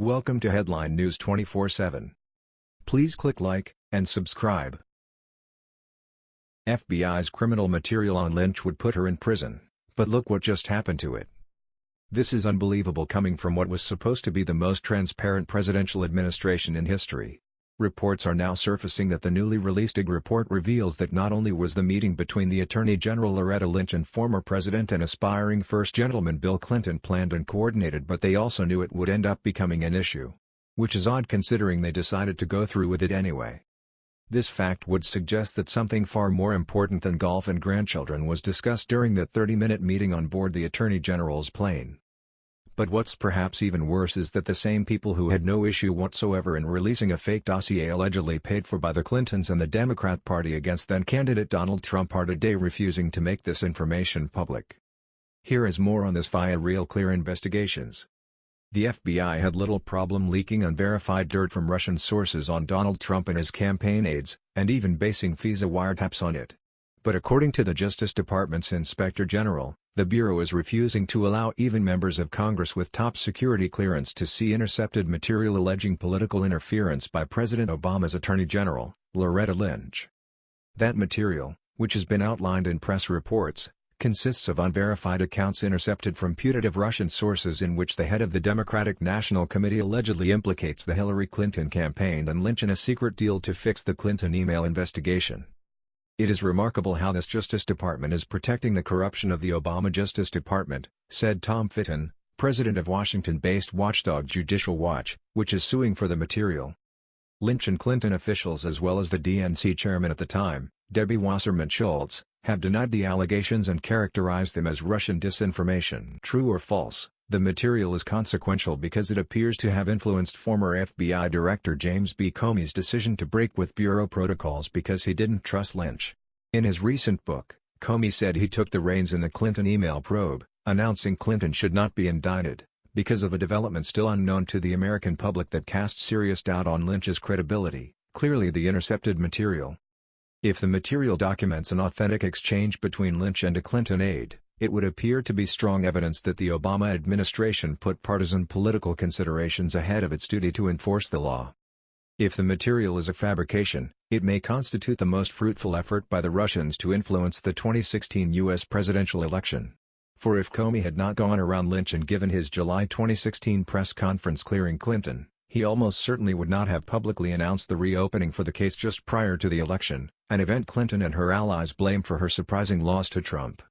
Welcome to Headline News 24/7. Please click like and subscribe. FBI's criminal material on Lynch would put her in prison, but look what just happened to it. This is unbelievable coming from what was supposed to be the most transparent presidential administration in history. Reports are now surfacing that the newly released IG report reveals that not only was the meeting between the Attorney General Loretta Lynch and former President and aspiring First Gentleman Bill Clinton planned and coordinated but they also knew it would end up becoming an issue. Which is odd considering they decided to go through with it anyway. This fact would suggest that something far more important than golf and grandchildren was discussed during that 30-minute meeting on board the Attorney General's plane. But what's perhaps even worse is that the same people who had no issue whatsoever in releasing a fake dossier allegedly paid for by the Clintons and the Democrat Party against then-candidate Donald Trump are today refusing to make this information public. Here is more on this via Real Clear Investigations. The FBI had little problem leaking unverified dirt from Russian sources on Donald Trump and his campaign aides, and even basing FISA wiretaps on it. But according to the Justice Department's Inspector General, the Bureau is refusing to allow even members of Congress with top security clearance to see intercepted material alleging political interference by President Obama's Attorney General, Loretta Lynch. That material, which has been outlined in press reports, consists of unverified accounts intercepted from putative Russian sources in which the head of the Democratic National Committee allegedly implicates the Hillary Clinton campaign and Lynch in a secret deal to fix the Clinton email investigation. It is remarkable how this Justice Department is protecting the corruption of the Obama Justice Department, said Tom Fitton, president of Washington-based watchdog Judicial Watch, which is suing for the material. Lynch and Clinton officials as well as the DNC chairman at the time, Debbie Wasserman Schultz, have denied the allegations and characterized them as Russian disinformation. True or false, the material is consequential because it appears to have influenced former FBI Director James B. Comey's decision to break with Bureau protocols because he didn't trust Lynch. In his recent book, Comey said he took the reins in the Clinton email probe, announcing Clinton should not be indicted, because of a development still unknown to the American public that casts serious doubt on Lynch's credibility, clearly the intercepted material. If the material documents an authentic exchange between Lynch and a Clinton aide, it would appear to be strong evidence that the Obama administration put partisan political considerations ahead of its duty to enforce the law. If the material is a fabrication, it may constitute the most fruitful effort by the Russians to influence the 2016 U.S. presidential election. For if Comey had not gone around Lynch and given his July 2016 press conference clearing Clinton, he almost certainly would not have publicly announced the reopening for the case just prior to the election, an event Clinton and her allies blame for her surprising loss to Trump.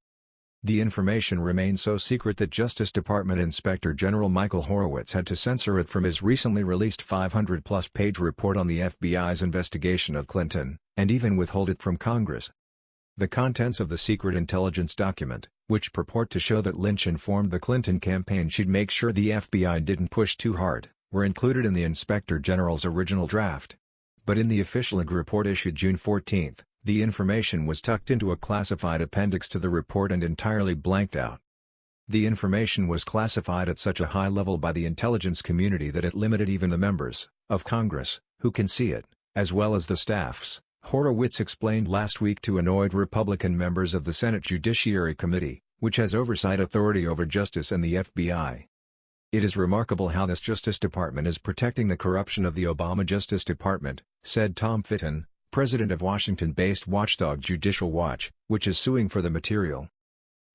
The information remained so secret that Justice Department Inspector General Michael Horowitz had to censor it from his recently released 500-plus page report on the FBI's investigation of Clinton, and even withhold it from Congress. The contents of the secret intelligence document, which purport to show that Lynch informed the Clinton campaign she'd make sure the FBI didn't push too hard, were included in the Inspector General's original draft. But in the official report issued June 14, the information was tucked into a classified appendix to the report and entirely blanked out. The information was classified at such a high level by the intelligence community that it limited even the members of Congress who can see it, as well as the staffs, Horowitz explained last week to annoyed Republican members of the Senate Judiciary Committee, which has oversight authority over justice and the FBI. It is remarkable how this Justice Department is protecting the corruption of the Obama Justice Department, said Tom Fitton, president of Washington-based watchdog Judicial Watch, which is suing for the material.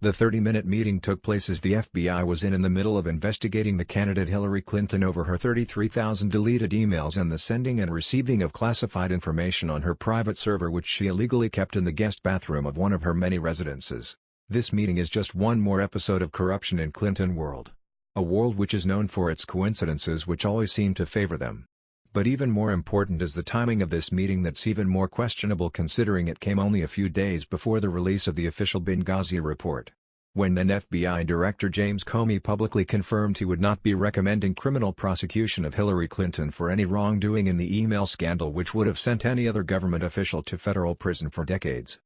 The 30-minute meeting took place as the FBI was in in the middle of investigating the candidate Hillary Clinton over her 33,000 deleted emails and the sending and receiving of classified information on her private server which she illegally kept in the guest bathroom of one of her many residences. This meeting is just one more episode of corruption in Clinton world. A world which is known for its coincidences which always seem to favor them. But even more important is the timing of this meeting that's even more questionable considering it came only a few days before the release of the official Benghazi report. When then FBI Director James Comey publicly confirmed he would not be recommending criminal prosecution of Hillary Clinton for any wrongdoing in the email scandal which would have sent any other government official to federal prison for decades.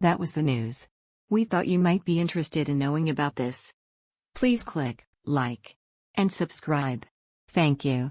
That was the news. We thought you might be interested in knowing about this. Please click like and subscribe. Thank you.